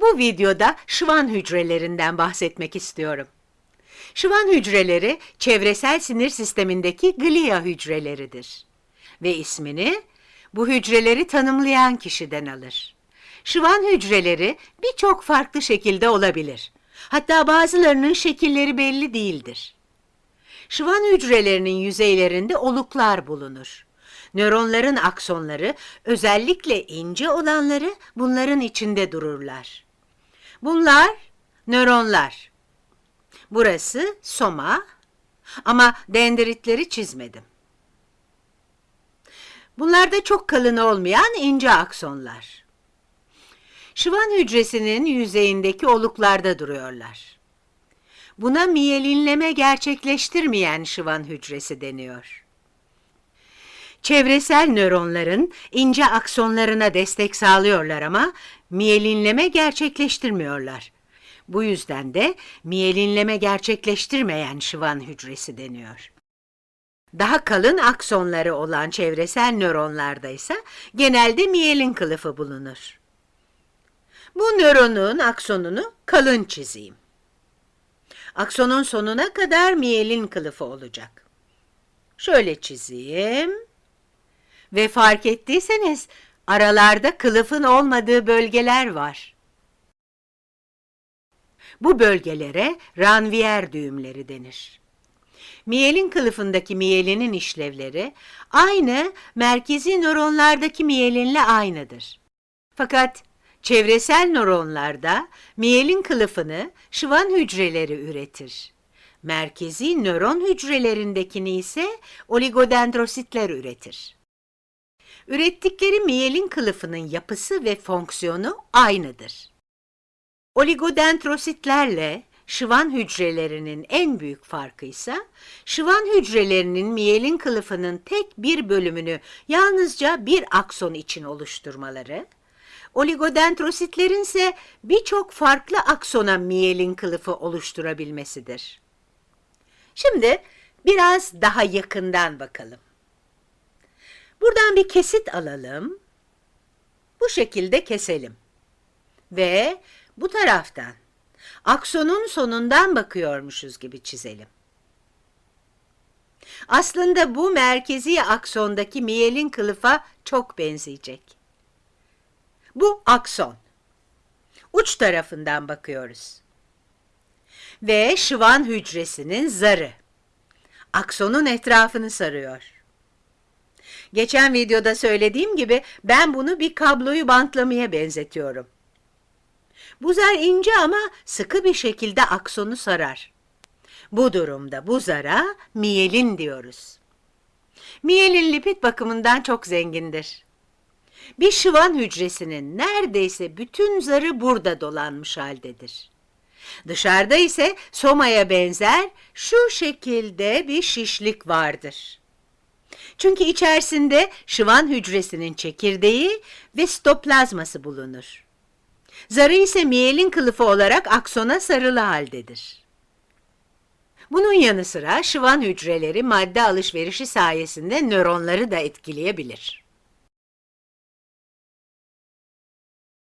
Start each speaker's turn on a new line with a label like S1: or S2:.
S1: Bu videoda şıvan hücrelerinden bahsetmek istiyorum. Şıvan hücreleri çevresel sinir sistemindeki glia hücreleridir ve ismini bu hücreleri tanımlayan kişiden alır. Şıvan hücreleri birçok farklı şekilde olabilir. Hatta bazılarının şekilleri belli değildir. Şıvan hücrelerinin yüzeylerinde oluklar bulunur. Nöronların aksonları, özellikle ince olanları bunların içinde dururlar. Bunlar nöronlar. Burası soma ama dendritleri çizmedim. Bunlar da çok kalın olmayan ince aksonlar. Şıvan hücresinin yüzeyindeki oluklarda duruyorlar. Buna miyelinleme gerçekleştirmeyen şıvan hücresi deniyor. Çevresel nöronların ince aksonlarına destek sağlıyorlar ama miyelinleme gerçekleştirmiyorlar. Bu yüzden de miyelinleme gerçekleştirmeyen şıvan hücresi deniyor. Daha kalın aksonları olan çevresel nöronlarda ise genelde miyelin kılıfı bulunur. Bu nöronun aksonunu kalın çizeyim. Aksonun sonuna kadar miyelin kılıfı olacak. Şöyle çizeyim. Ve fark ettiyseniz aralarda kılıfın olmadığı bölgeler var. Bu bölgelere ranvier düğümleri denir. Miyelin kılıfındaki miyelinin işlevleri aynı merkezi nöronlardaki miyelinle aynıdır. Fakat çevresel nöronlarda miyelin kılıfını şıvan hücreleri üretir. Merkezi nöron hücrelerindekini ise oligodendrositler üretir. Ürettikleri miyelin kılıfının yapısı ve fonksiyonu aynıdır. Oligodendrositlerle şıvan hücrelerinin en büyük farkı ise şıvan hücrelerinin miyelin kılıfının tek bir bölümünü yalnızca bir akson için oluşturmaları, oligodendrositlerin ise birçok farklı aksona miyelin kılıfı oluşturabilmesidir. Şimdi biraz daha yakından bakalım. Buradan bir kesit alalım. Bu şekilde keselim. Ve bu taraftan aksonun sonundan bakıyormuşuz gibi çizelim. Aslında bu merkezi aksondaki miyelin kılıfa çok benzeyecek. Bu akson. Uç tarafından bakıyoruz. Ve şıvan hücresinin zarı. Aksonun etrafını sarıyor. Geçen videoda söylediğim gibi ben bunu bir kabloyu bantlamaya benzetiyorum. Bu zar ince ama sıkı bir şekilde aksonu sarar. Bu durumda bu zara miyelin diyoruz. Miyelin lipid bakımından çok zengindir. Bir şıvan hücresinin neredeyse bütün zarı burada dolanmış haldedir. Dışarıda ise somaya benzer şu şekilde bir şişlik vardır. Çünkü içerisinde şıvan hücresinin çekirdeği ve stoplazması bulunur. Zarı ise miyelin kılıfı olarak aksona sarılı haldedir. Bunun yanı sıra şıvan hücreleri madde alışverişi sayesinde nöronları da etkileyebilir.